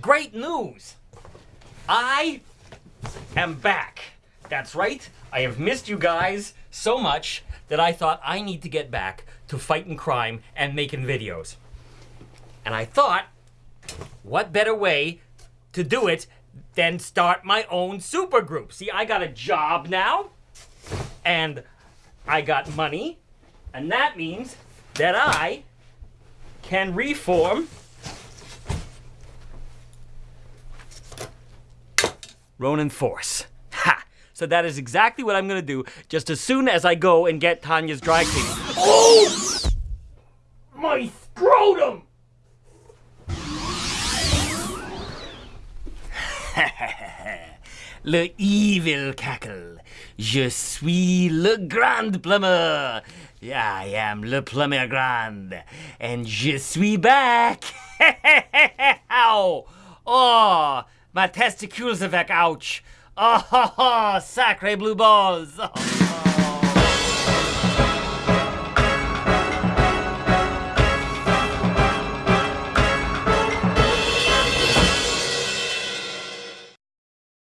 great news. I am back. That's right. I have missed you guys so much that I thought I need to get back to fighting crime and making videos. And I thought, what better way to do it than start my own supergroup? See, I got a job now, and I got money, and that means that I can reform Ronin Force. Ha! So that is exactly what I'm gonna do just as soon as I go and get Tanya's dry cleaning. Oh! My scrotum! le evil cackle. Je suis le grand plumber. Yeah, I am le plumber grand. And je suis back. Ow! Oh, my testicles are back. Ouch. Oh, sacre blue balls. Oh.